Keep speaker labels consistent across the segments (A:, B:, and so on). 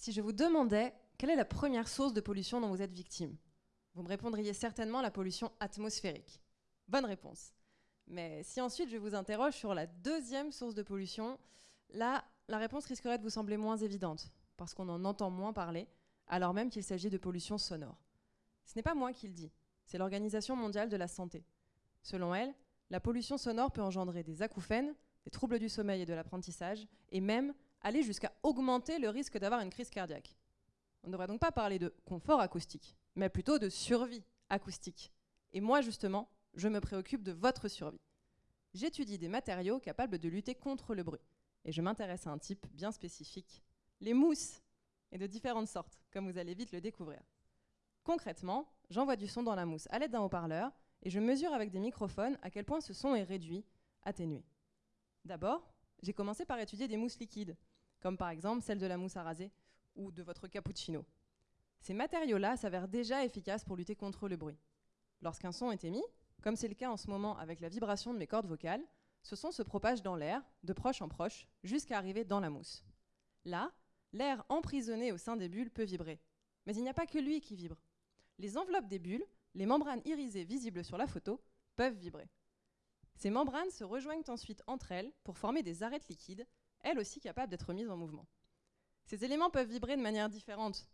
A: Si je vous demandais quelle est la première source de pollution dont vous êtes victime, vous me répondriez certainement la pollution atmosphérique. Bonne réponse. Mais si ensuite je vous interroge sur la deuxième source de pollution, là, la réponse risquerait de vous sembler moins évidente, parce qu'on en entend moins parler, alors même qu'il s'agit de pollution sonore. Ce n'est pas moi qui le dis, c'est l'Organisation mondiale de la santé. Selon elle, la pollution sonore peut engendrer des acouphènes, des troubles du sommeil et de l'apprentissage, et même aller jusqu'à augmenter le risque d'avoir une crise cardiaque. On ne devrait donc pas parler de confort acoustique, mais plutôt de survie acoustique. Et moi, justement, je me préoccupe de votre survie. J'étudie des matériaux capables de lutter contre le bruit. Et je m'intéresse à un type bien spécifique, les mousses, et de différentes sortes, comme vous allez vite le découvrir. Concrètement, j'envoie du son dans la mousse à l'aide d'un haut-parleur, et je mesure avec des microphones à quel point ce son est réduit, atténué. D'abord, j'ai commencé par étudier des mousses liquides, comme par exemple celle de la mousse à raser ou de votre cappuccino. Ces matériaux-là s'avèrent déjà efficaces pour lutter contre le bruit. Lorsqu'un son est émis, comme c'est le cas en ce moment avec la vibration de mes cordes vocales, ce son se propage dans l'air, de proche en proche, jusqu'à arriver dans la mousse. Là, l'air emprisonné au sein des bulles peut vibrer. Mais il n'y a pas que lui qui vibre. Les enveloppes des bulles, les membranes irisées visibles sur la photo, peuvent vibrer. Ces membranes se rejoignent ensuite entre elles pour former des arêtes liquides, elles aussi capables d'être mises en mouvement. Ces éléments peuvent vibrer de manière différente.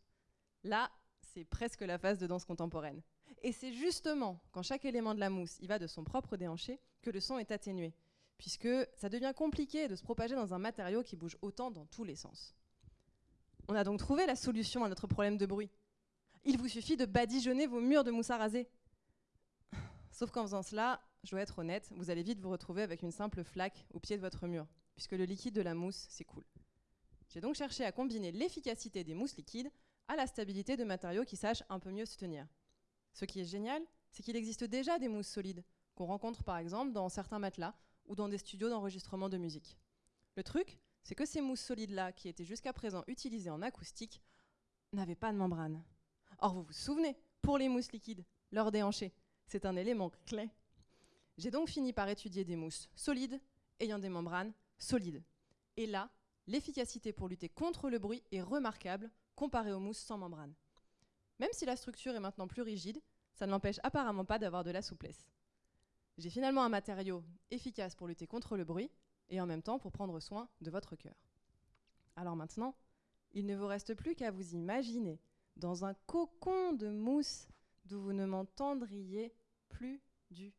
A: Là, c'est presque la phase de danse contemporaine. Et c'est justement quand chaque élément de la mousse y va de son propre déhanché que le son est atténué, puisque ça devient compliqué de se propager dans un matériau qui bouge autant dans tous les sens. On a donc trouvé la solution à notre problème de bruit. Il vous suffit de badigeonner vos murs de mousse à raser. Sauf qu'en faisant cela, je dois être honnête, vous allez vite vous retrouver avec une simple flaque au pied de votre mur, puisque le liquide de la mousse s'écoule. J'ai donc cherché à combiner l'efficacité des mousses liquides à la stabilité de matériaux qui sachent un peu mieux se tenir. Ce qui est génial, c'est qu'il existe déjà des mousses solides, qu'on rencontre par exemple dans certains matelas ou dans des studios d'enregistrement de musique. Le truc, c'est que ces mousses solides-là, qui étaient jusqu'à présent utilisées en acoustique, n'avaient pas de membrane. Or, vous vous souvenez, pour les mousses liquides, leur déhanché, c'est un élément clé j'ai donc fini par étudier des mousses solides ayant des membranes solides. Et là, l'efficacité pour lutter contre le bruit est remarquable comparée aux mousses sans membrane. Même si la structure est maintenant plus rigide, ça ne l'empêche apparemment pas d'avoir de la souplesse. J'ai finalement un matériau efficace pour lutter contre le bruit et en même temps pour prendre soin de votre cœur. Alors maintenant, il ne vous reste plus qu'à vous imaginer dans un cocon de mousse d'où vous ne m'entendriez plus du